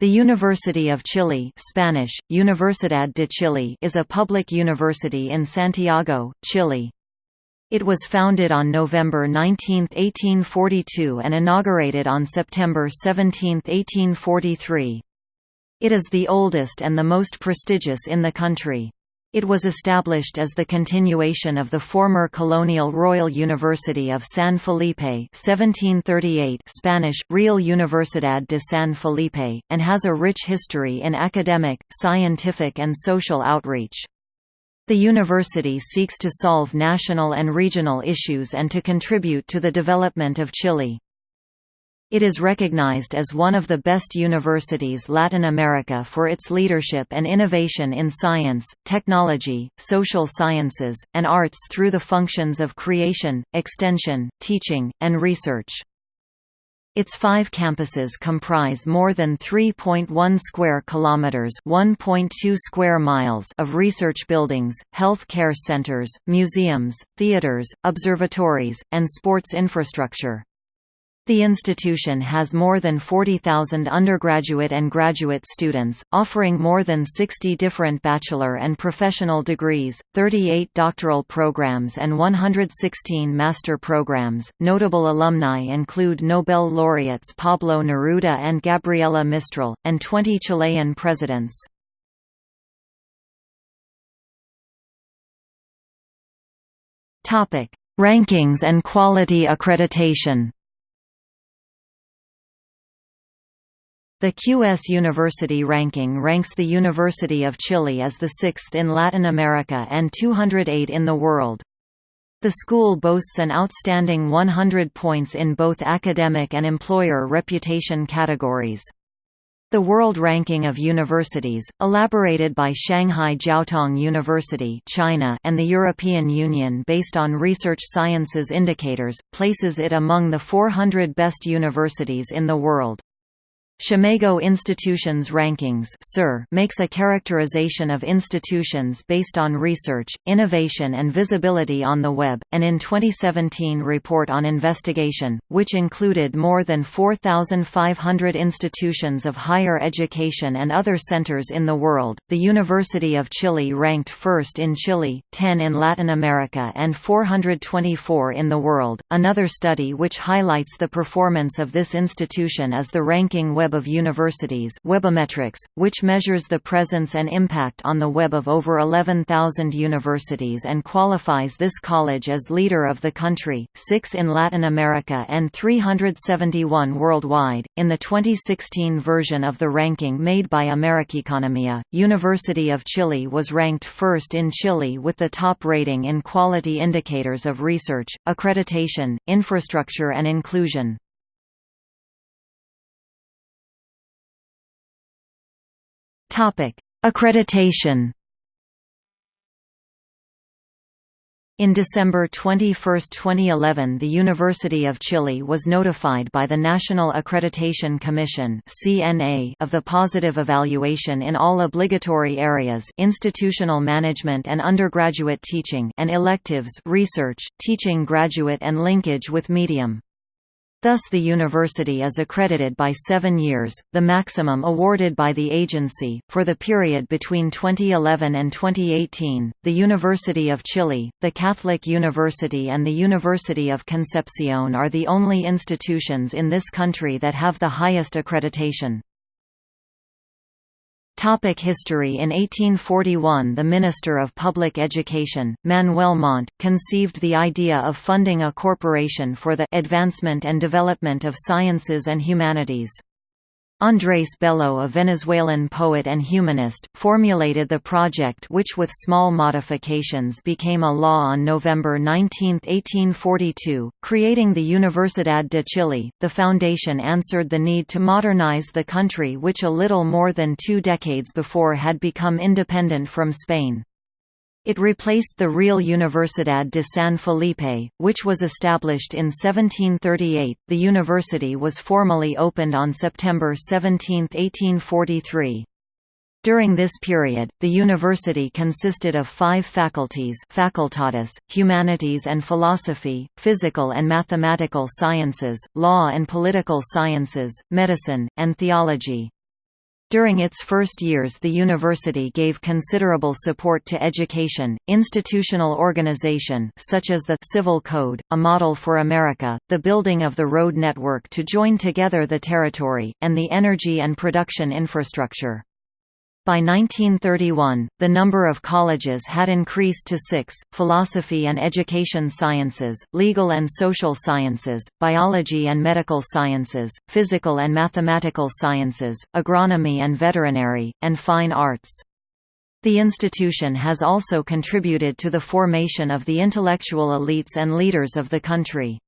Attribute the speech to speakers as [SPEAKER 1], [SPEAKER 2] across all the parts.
[SPEAKER 1] The University of Chile Spanish, Universidad de Chile is a public university in Santiago, Chile. It was founded on November 19, 1842 and inaugurated on September 17, 1843. It is the oldest and the most prestigious in the country. It was established as the continuation of the former colonial Royal University of San Felipe 1738 Spanish, Real Universidad de San Felipe, and has a rich history in academic, scientific and social outreach. The university seeks to solve national and regional issues and to contribute to the development of Chile. It is recognized as one of the best universities Latin America for its leadership and innovation in science, technology, social sciences, and arts through the functions of creation, extension, teaching, and research. Its five campuses comprise more than 3.1 square kilometers, 1.2 square miles of research buildings, health care centers, museums, theaters, observatories, and sports infrastructure. The institution has more than 40,000 undergraduate and graduate students, offering more than 60 different bachelor and professional degrees, 38 doctoral programs, and 116 master programs. Notable alumni include Nobel laureates Pablo Neruda and Gabriela Mistral, and 20 Chilean presidents. Rankings and quality accreditation The QS University ranking ranks the University of Chile as the sixth in Latin America and 208 in the world. The school boasts an outstanding 100 points in both academic and employer reputation categories. The World Ranking of Universities, elaborated by Shanghai Jiaotong University China and the European Union based on research sciences indicators, places it among the 400 best universities in the world. Scimago Institutions Rankings makes a characterization of institutions based on research, innovation and visibility on the web, and in 2017 report on investigation, which included more than 4,500 institutions of higher education and other centers in the world. The University of Chile ranked first in Chile, 10 in Latin America and 424 in the world. Another study which highlights the performance of this institution is the ranking web Web of Universities Webometrics, which measures the presence and impact on the web of over 11,000 universities and qualifies this college as leader of the country, 6 in Latin America and 371 worldwide. In the 2016 version of the ranking made by Americaeconomia, University of Chile was ranked first in Chile with the top rating in quality indicators of research, accreditation, infrastructure and inclusion. Accreditation In December 21, 2011 the University of Chile was notified by the National Accreditation Commission of the positive evaluation in all obligatory areas institutional management and undergraduate teaching and electives research, teaching graduate and linkage with medium. Thus the university is accredited by seven years, the maximum awarded by the agency. For the period between 2011 and 2018, the University of Chile, the Catholic University and the University of Concepcion are the only institutions in this country that have the highest accreditation. Topic history In 1841 the Minister of Public Education, Manuel Montt, conceived the idea of funding a corporation for the advancement and development of sciences and humanities. Andrés Bello a Venezuelan poet and humanist, formulated the project which with small modifications became a law on November 19, 1842, creating the Universidad de Chile. The foundation answered the need to modernize the country which a little more than two decades before had become independent from Spain. It replaced the Real Universidad de San Felipe, which was established in 1738. The university was formally opened on September 17, 1843. During this period, the university consisted of five faculties facultates, humanities and philosophy, physical and mathematical sciences, law and political sciences, medicine, and theology. During its first years the university gave considerable support to education, institutional organization such as the Civil Code, a model for America, the building of the road network to join together the territory, and the energy and production infrastructure. By 1931, the number of colleges had increased to six, philosophy and education sciences, legal and social sciences, biology and medical sciences, physical and mathematical sciences, agronomy and veterinary, and fine arts. The institution has also contributed to the formation of the intellectual elites and leaders of the country.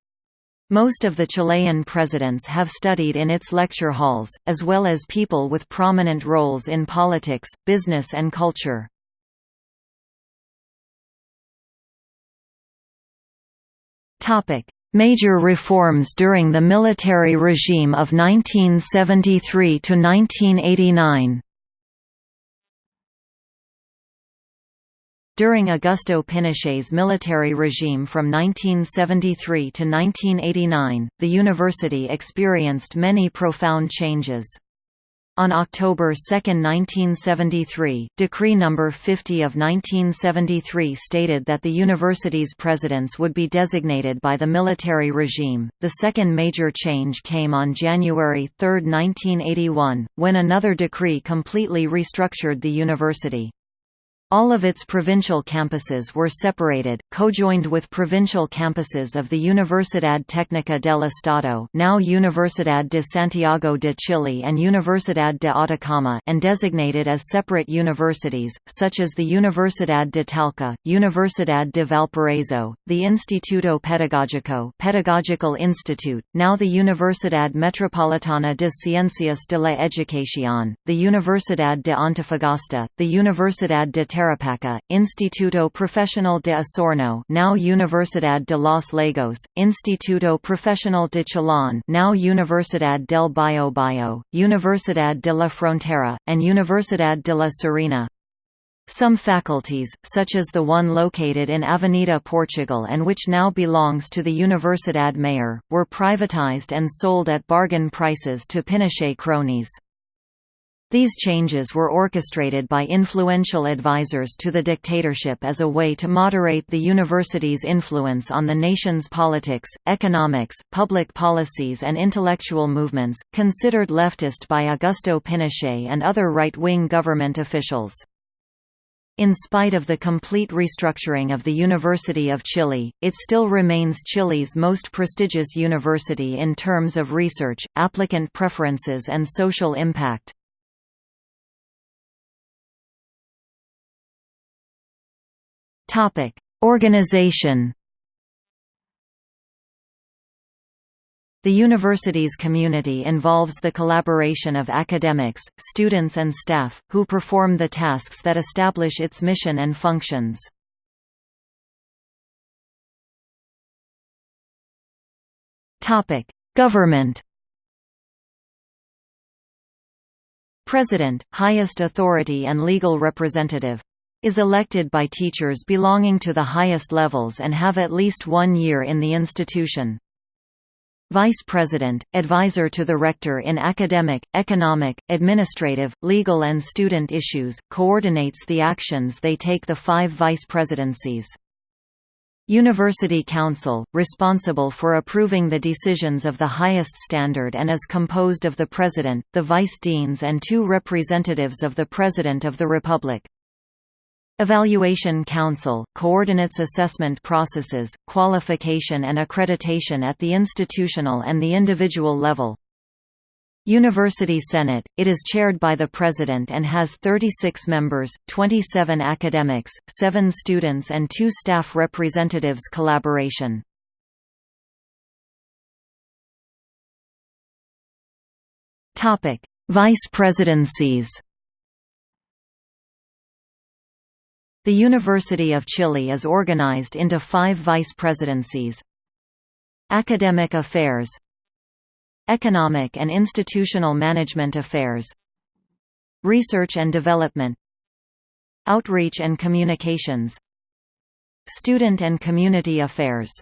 [SPEAKER 1] Most of the Chilean presidents have studied in its lecture halls, as well as people with prominent roles in politics, business and culture. Major reforms during the military regime of 1973 During Augusto Pinochet's military regime from 1973 to 1989, the university experienced many profound changes. On October 2, 1973, Decree No. 50 of 1973 stated that the university's presidents would be designated by the military regime. The second major change came on January 3, 1981, when another decree completely restructured the university. All of its provincial campuses were separated, co-joined with provincial campuses of the Universidad Técnica del Estado now Universidad de Santiago de Chile and Universidad de Atacama and designated as separate universities, such as the Universidad de Talca, Universidad de Valparaíso, the Instituto Pedagógico Pedagogical Institute, now the Universidad Metropolitana de Ciencias de la Educación, the Universidad de Antofagasta, the Universidad de Tarapacá, Instituto Profesional de Osorno now Universidad de los Lagos, Instituto Profesional de Chillán now Universidad del Biobío, Universidad de la Frontera, and Universidad de la Serena. Some faculties, such as the one located in Avenida Portugal and which now belongs to the Universidad Mayor, were privatized and sold at bargain prices to Pinochet cronies. These changes were orchestrated by influential advisers to the dictatorship as a way to moderate the university's influence on the nation's politics, economics, public policies and intellectual movements, considered leftist by Augusto Pinochet and other right-wing government officials. In spite of the complete restructuring of the University of Chile, it still remains Chile's most prestigious university in terms of research, applicant preferences and social impact. Topic: Organization. The university's community involves the collaboration of academics, students and staff, who perform the tasks that establish its mission and functions. Government President, highest authority and legal representative is elected by teachers belonging to the highest levels and have at least one year in the institution. Vice President, advisor to the Rector in academic, economic, administrative, legal and student issues, coordinates the actions they take the five vice presidencies. University Council, responsible for approving the decisions of the highest standard and is composed of the President, the Vice Deans and two representatives of the President of the Republic. Evaluation Council, coordinates assessment processes, qualification and accreditation at the institutional and the individual level. University Senate, it is chaired by the President and has 36 members, 27 academics, 7 students and 2 staff representatives collaboration. Vice presidencies The University of Chile is organized into five vice presidencies. Academic Affairs Economic and Institutional Management Affairs Research and Development Outreach and Communications Student and Community Affairs.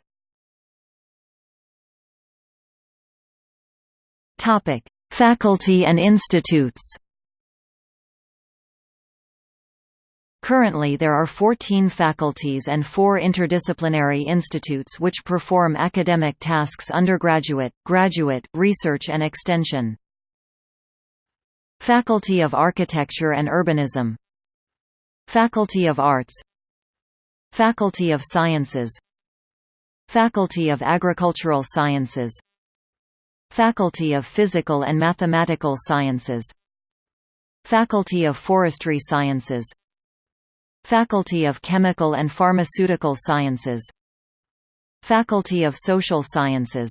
[SPEAKER 1] Faculty and institutes Currently there are 14 faculties and four interdisciplinary institutes which perform academic tasks undergraduate, graduate, research and extension. Faculty of Architecture and Urbanism. Faculty of Arts. Faculty of Sciences. Faculty of Agricultural Sciences. Faculty of Physical and Mathematical Sciences. Faculty of Forestry Sciences Faculty of Chemical and Pharmaceutical Sciences. Faculty of Social Sciences.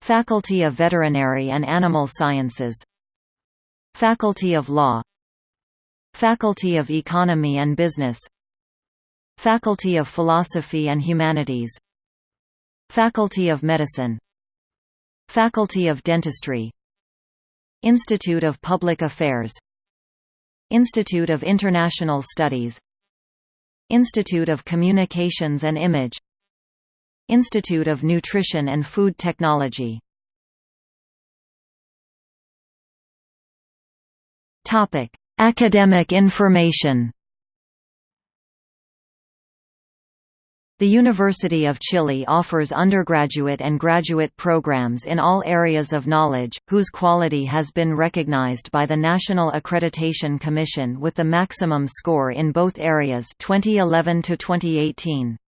[SPEAKER 1] Faculty of Veterinary and Animal Sciences. Faculty of Law. Faculty of Economy and Business. Faculty of Philosophy and Humanities. Faculty of Medicine. Faculty of Dentistry. Institute of Public Affairs Institute of International Studies Institute of Communications and Image Institute of Nutrition and Food Technology. Academic information The University of Chile offers undergraduate and graduate programs in all areas of knowledge, whose quality has been recognized by the National Accreditation Commission with the maximum score in both areas 2011 to 2018.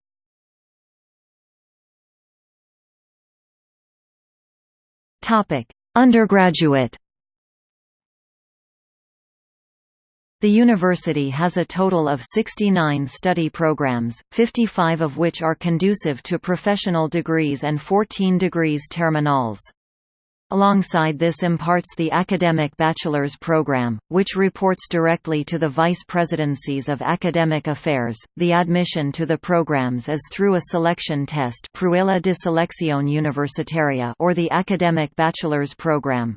[SPEAKER 1] Topic: Undergraduate The university has a total of 69 study programs, 55 of which are conducive to professional degrees and 14 degrees terminals. Alongside this imparts the Academic Bachelor's Program, which reports directly to the Vice Presidencies of Academic Affairs. The admission to the programs is through a selection test de Selección Universitaria or the Academic Bachelor's Program.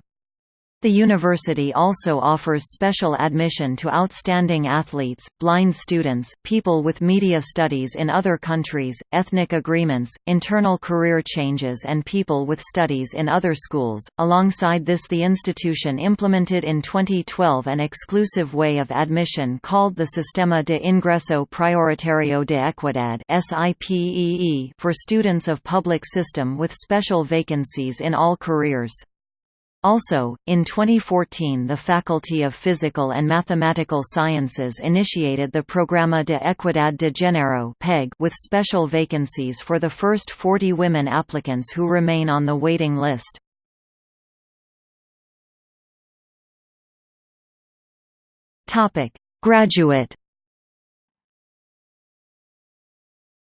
[SPEAKER 1] The university also offers special admission to outstanding athletes, blind students, people with media studies in other countries, ethnic agreements, internal career changes and people with studies in other schools. Alongside this the institution implemented in 2012 an exclusive way of admission called the Sistema de Ingreso Prioritario de Equidad for students of public system with special vacancies in all careers. Also, in 2014 the Faculty of Physical and Mathematical Sciences initiated the Programa de Equidad de Género with special vacancies for the first 40 women applicants who remain on the waiting list. Graduate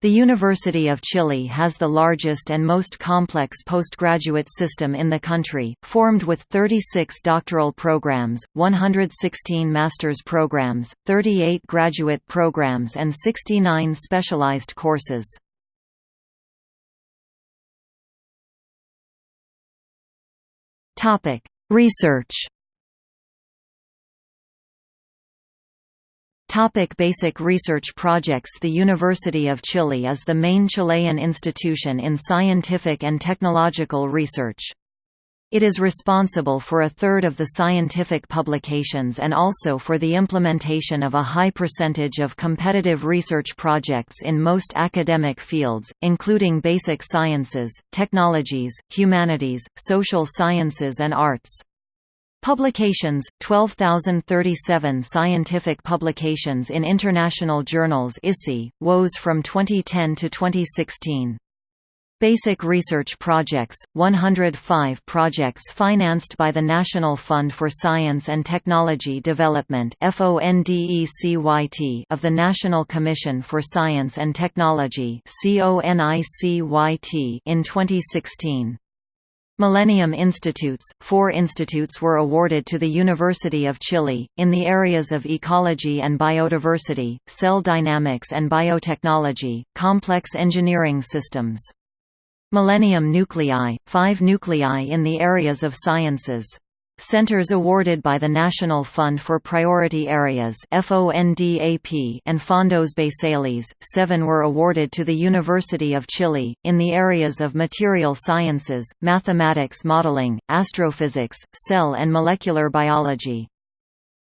[SPEAKER 1] The University of Chile has the largest and most complex postgraduate system in the country, formed with 36 doctoral programs, 116 master's programs, 38 graduate programs and 69 specialized courses. Research Topic basic research projects The University of Chile is the main Chilean institution in scientific and technological research. It is responsible for a third of the scientific publications and also for the implementation of a high percentage of competitive research projects in most academic fields, including basic sciences, technologies, humanities, social sciences and arts. Publications 12,037 scientific publications in international journals ISI, WOS from 2010 to 2016. Basic research projects 105 projects financed by the National Fund for Science and Technology Development of the National Commission for Science and Technology in 2016. Millennium Institutes – Four institutes were awarded to the University of Chile, in the areas of ecology and biodiversity, cell dynamics and biotechnology, complex engineering systems. Millennium Nuclei – Five nuclei in the areas of sciences. Centers awarded by the National Fund for Priority Areas and Fondos Basales, seven were awarded to the University of Chile, in the areas of material sciences, mathematics modeling, astrophysics, cell and molecular biology.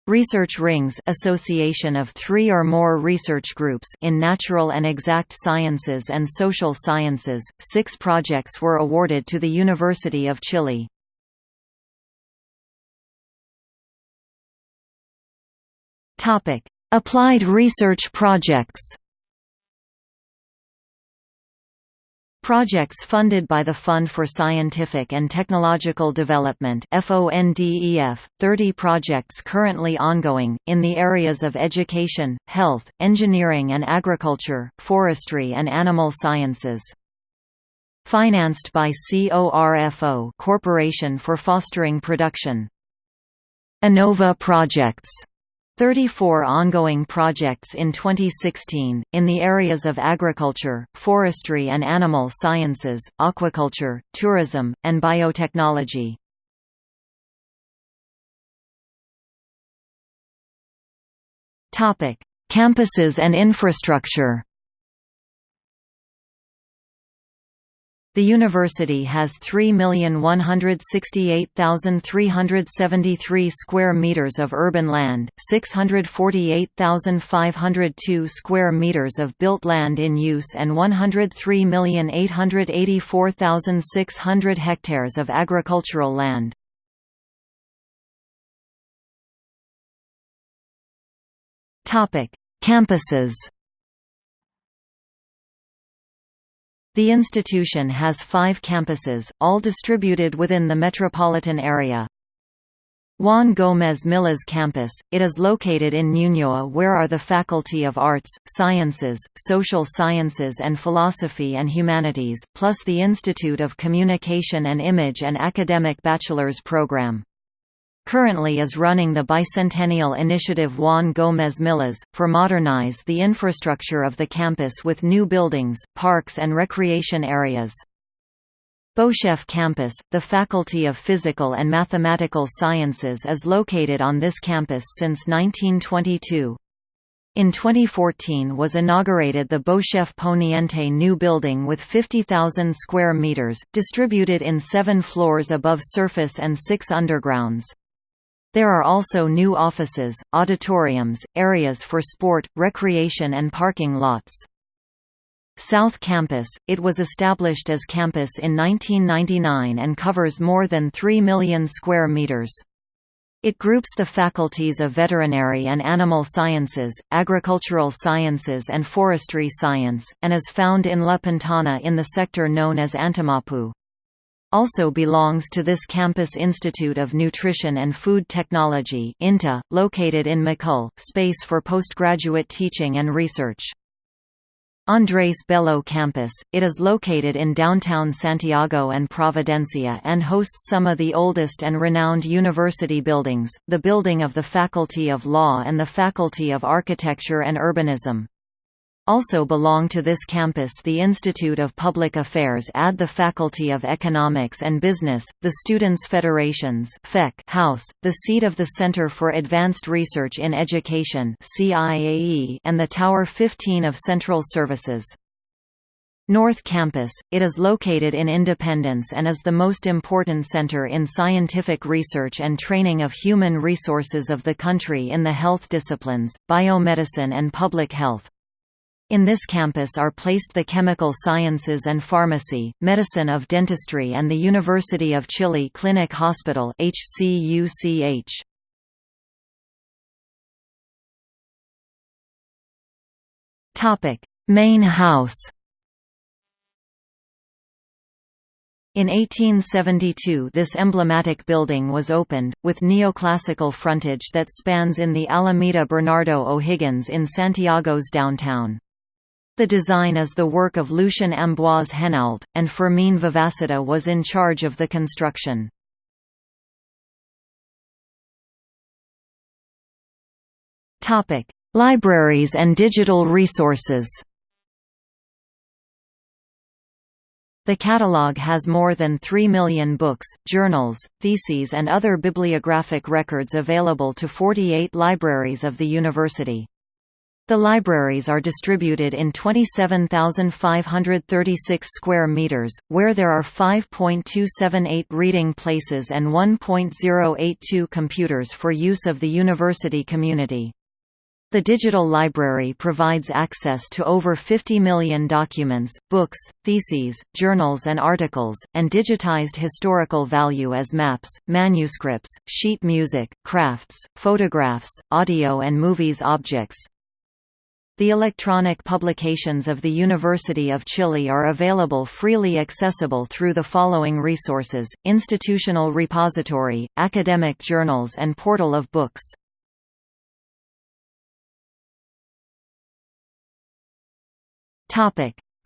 [SPEAKER 1] Research rings association of three or more research groups in natural and exact sciences and social sciences. Six projects were awarded to the University of Chile. Topic: Applied research projects. Projects funded by the Fund for Scientific and Technological Development FONDEF, 30 projects currently ongoing, in the areas of education, health, engineering and agriculture, forestry and animal sciences. Financed by CORFO Corporation for Fostering Production. INNOVA projects 34 ongoing projects in 2016, in the areas of agriculture, forestry and animal sciences, aquaculture, tourism, and biotechnology. Campuses and infrastructure The university has 3,168,373 square meters of urban land, 648,502 square meters of built land in use and 103,884,600 hectares of agricultural land. Topic: Campuses The institution has five campuses, all distributed within the metropolitan area. Juan Gómez Millas Campus, it is located in Ñuñoa where are the Faculty of Arts, Sciences, Social Sciences and Philosophy and Humanities, plus the Institute of Communication and Image and Academic Bachelor's Program currently is running the Bicentennial Initiative Juan Gómez Millas, for modernize the infrastructure of the campus with new buildings, parks and recreation areas. Beauchef Campus, the Faculty of Physical and Mathematical Sciences is located on this campus since 1922. In 2014 was inaugurated the Beauchef Poniente new building with 50,000 square meters, distributed in seven floors above surface and six undergrounds. There are also new offices, auditoriums, areas for sport, recreation and parking lots. South Campus, it was established as campus in 1999 and covers more than 3 million square meters. It groups the faculties of veterinary and animal sciences, agricultural sciences and forestry science, and is found in La Pintana in the sector known as Antimapu. Also belongs to this campus Institute of Nutrition and Food Technology INTA, located in Macul, space for postgraduate teaching and research. Andrés Bello Campus, it is located in downtown Santiago and Providencia and hosts some of the oldest and renowned university buildings, the building of the Faculty of Law and the Faculty of Architecture and Urbanism. Also belong to this campus the Institute of Public Affairs AD the Faculty of Economics and Business, the Students' Federations House, the seat of the Center for Advanced Research in Education and the Tower 15 of Central Services. North Campus, it is located in Independence and is the most important center in scientific research and training of human resources of the country in the health disciplines, biomedicine and public health. In this campus are placed the Chemical Sciences and Pharmacy, Medicine of Dentistry and the University of Chile Clinic Hospital HCUCH. Topic: Main House. In 1872 this emblematic building was opened, with neoclassical frontage that spans in the Alameda Bernardo O'Higgins in Santiago's downtown. The design is the work of Lucien Ambroise Henault, and Fermín Vivaceta was in charge of the construction. Libraries and digital resources The catalogue has more than 3 million books, journals, theses and other bibliographic records available to 48 libraries of the university. The libraries are distributed in 27,536 square meters, where there are 5.278 reading places and 1.082 computers for use of the university community. The digital library provides access to over 50 million documents, books, theses, journals and articles, and digitized historical value as maps, manuscripts, sheet music, crafts, photographs, audio and movies objects. The electronic publications of the University of Chile are available freely accessible through the following resources, Institutional Repository, Academic Journals and Portal of Books.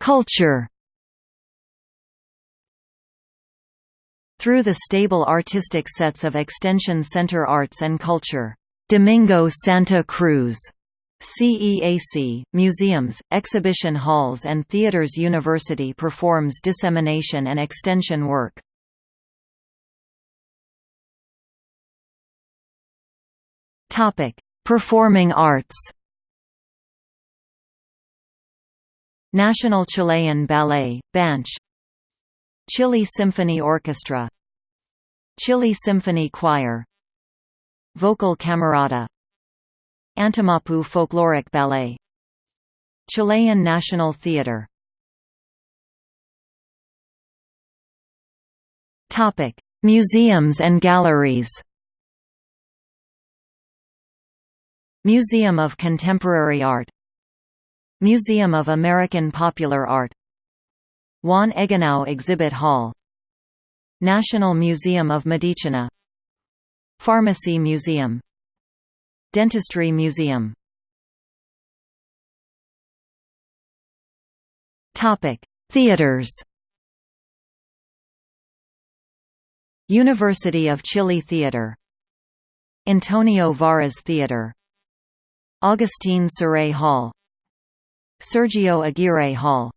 [SPEAKER 1] Culture. Through the stable artistic sets of Extension Center Arts and Culture, Domingo Santa Cruz, CEAC, museums, exhibition halls and theaters University performs dissemination and extension work. Performing arts. National Chilean Ballet, Banch. Chile Symphony Orchestra. Chile Symphony Choir. Vocal Camerata Antimapu Folkloric Ballet Chilean National Theatre Museums and galleries. Museum of Contemporary Art Museum of American Popular Art Juan Egenau Exhibit Hall National Museum of Medicina Pharmacy Museum Dentistry Museum. Theaters. University of Chile Theater. Antonio Varas Theater. Augustine Siré Hall. Sergio Aguirre Hall.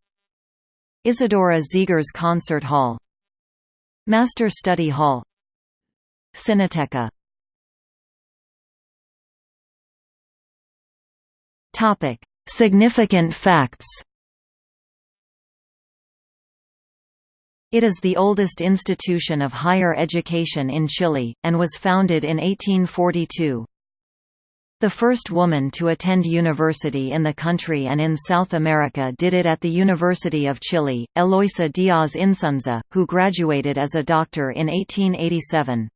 [SPEAKER 1] Isidora Zegers Concert Hall. Master Study Hall. Cineteca Topic: Significant facts. It is the oldest institution of higher education in Chile, and was founded in 1842. The first woman to attend university in the country and in South America did it at the University of Chile, Eloisa Diaz Insunza, who graduated as a doctor in 1887.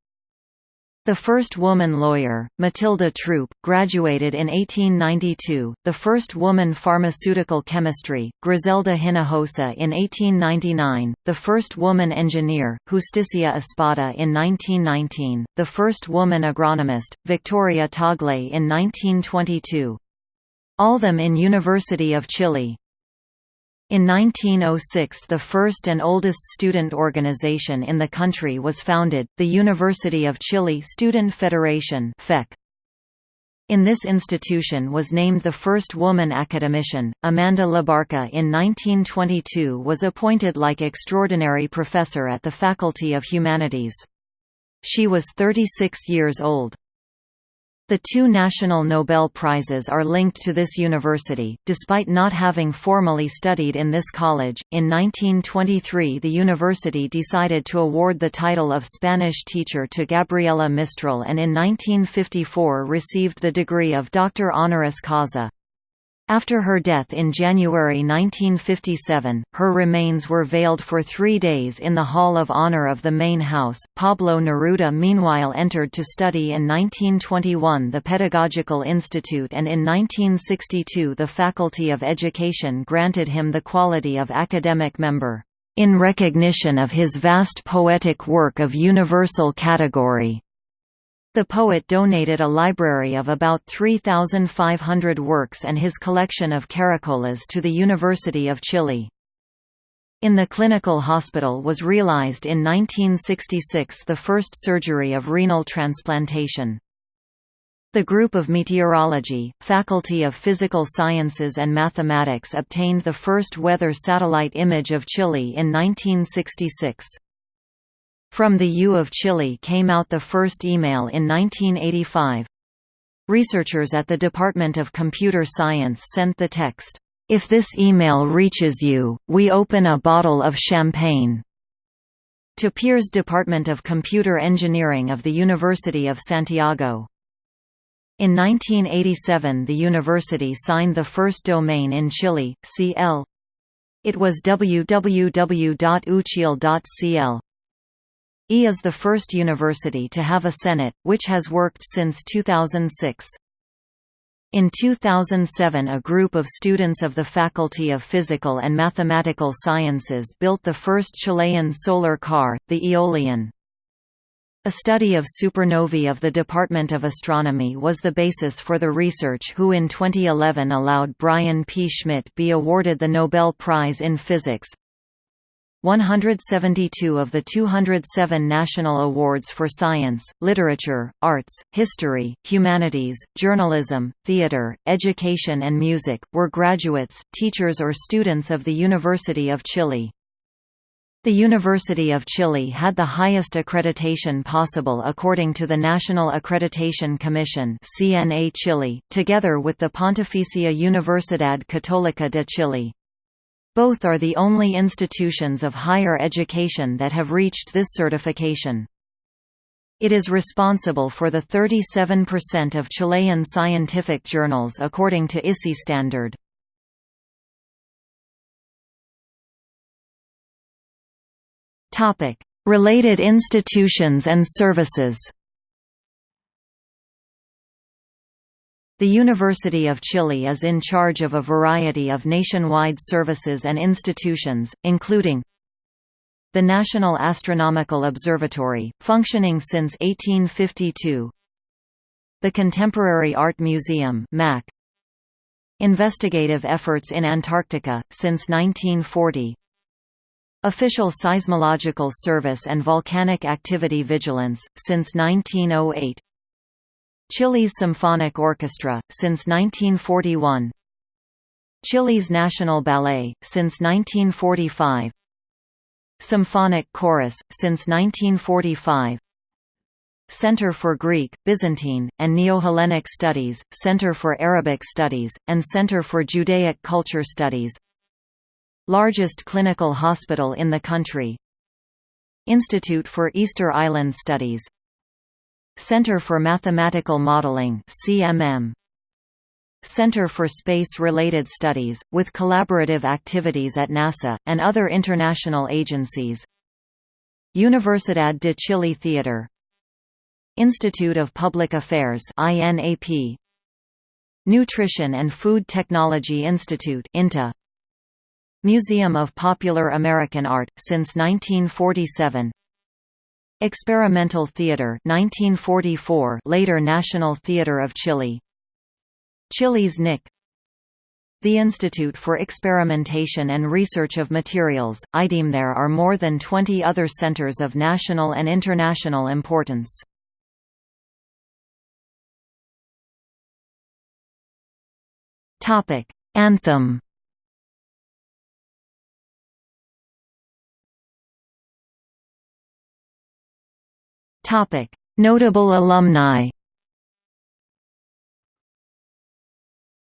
[SPEAKER 1] The first woman lawyer, Matilde Throup, graduated in 1892, the first woman pharmaceutical chemistry, Griselda Hinojosa in 1899, the first woman engineer, Justicia Espada in 1919, the first woman agronomist, Victoria Tagle in 1922. All them in University of Chile. In 1906 the first and oldest student organization in the country was founded, the University of Chile Student Federation in this institution was named the first woman academician. Amanda Labarca in 1922 was appointed like extraordinary professor at the Faculty of Humanities. She was 36 years old. The two national Nobel Prizes are linked to this university, despite not having formally studied in this college. In 1923, the university decided to award the title of Spanish teacher to Gabriela Mistral and in 1954 received the degree of Doctor Honoris Causa. After her death in January 1957, her remains were veiled for three days in the Hall of Honor of the main house. Pablo Neruda meanwhile entered to study in 1921 the Pedagogical Institute and in 1962 the Faculty of Education granted him the quality of academic member, in recognition of his vast poetic work of universal category. The poet donated a library of about 3,500 works and his collection of caracoles to the University of Chile. In the clinical hospital was realized in 1966 the first surgery of renal transplantation. The group of meteorology, Faculty of Physical Sciences and Mathematics obtained the first weather satellite image of Chile in 1966. From the U of Chile came out the first email in 1985. Researchers at the Department of Computer Science sent the text, "'If this email reaches you, we open a bottle of champagne' to Peers Department of Computer Engineering of the University of Santiago. In 1987 the university signed the first domain in Chile, CL. It was www.uchil.cl. E is the first university to have a senate, which has worked since 2006. In 2007 a group of students of the Faculty of Physical and Mathematical Sciences built the first Chilean solar car, the Eolian. A study of supernovae of the Department of Astronomy was the basis for the research who in 2011 allowed Brian P. Schmidt be awarded the Nobel Prize in Physics, 172 of the 207 national awards for science, literature, arts, history, humanities, journalism, theater, education and music, were graduates, teachers or students of the University of Chile. The University of Chile had the highest accreditation possible according to the National Accreditation Commission CNA Chile, together with the Pontificia Universidad Católica de Chile. Both are the only institutions of higher education that have reached this certification. It is responsible for the 37% of Chilean scientific journals according to ISI standard. Related institutions and services The University of Chile is in charge of a variety of nationwide services and institutions, including the National Astronomical Observatory, functioning since 1852 the Contemporary Art Museum MAC, Investigative efforts in Antarctica, since 1940 Official Seismological Service and Volcanic Activity Vigilance, since 1908 Chile's Symphonic Orchestra, since 1941 Chile's National Ballet, since 1945 Symphonic Chorus, since 1945 Center for Greek, Byzantine, and Neo-Hellenic Studies, Center for Arabic Studies, and Center for Judaic Culture Studies. Largest clinical hospital in the country. Institute for Easter Island Studies Center for Mathematical Modeling CMM Center for Space-Related Studies, with collaborative activities at NASA, and other international agencies. Universidad de Chile Theater. Institute of Public Affairs INAP Nutrition and Food Technology Institute INTA Museum of Popular American Art, since 1947 Experimental Theater 1944 later National Theater of Chile. Chile's NIC The Institute for Experimentation and Research of Materials, IDEM There are more than 20 other centers of national and international importance. Anthem Notable alumni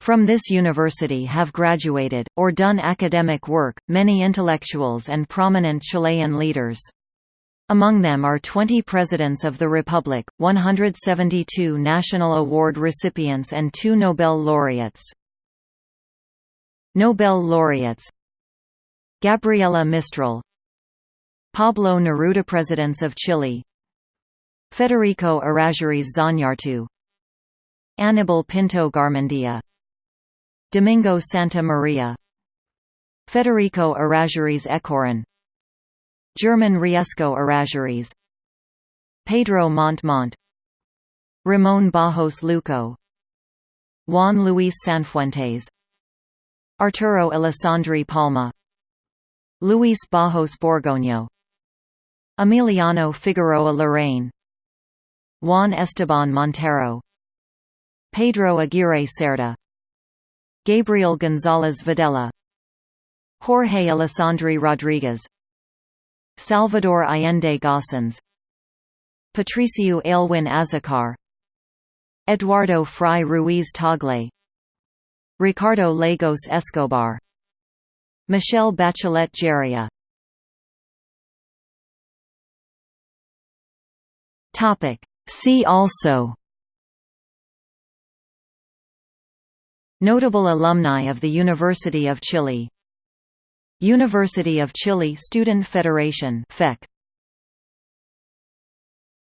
[SPEAKER 1] From this university have graduated, or done academic work, many intellectuals and prominent Chilean leaders. Among them are 20 Presidents of the Republic, 172 National Award recipients and two Nobel laureates. Nobel laureates Gabriela Mistral Pablo Neruda Presidents of Chile Federico Errázuriz Zañartu Aníbal Pinto Garmendia. Domingo Santa Maria. Federico Errázuriz Echaurren German Riesco Errázuriz Pedro Montt Ramón Barros Luco. Juan Luis Sanfuentes. Arturo Alessandri Palma. Luis Barros Borgoño. Emiliano Figueroa Larraín Juan Esteban Montero Pedro Aguirre Cerda Gabriel González Videla Jorge Alessandri Rodriguez Salvador Allende Gossens Patricio Aylwin Azocar Eduardo Frei Ruiz Tagle Ricardo Lagos Escobar Michelle Bachelet Jeria See also. Notable alumni of the University of Chile. University of Chile Student Federation FEC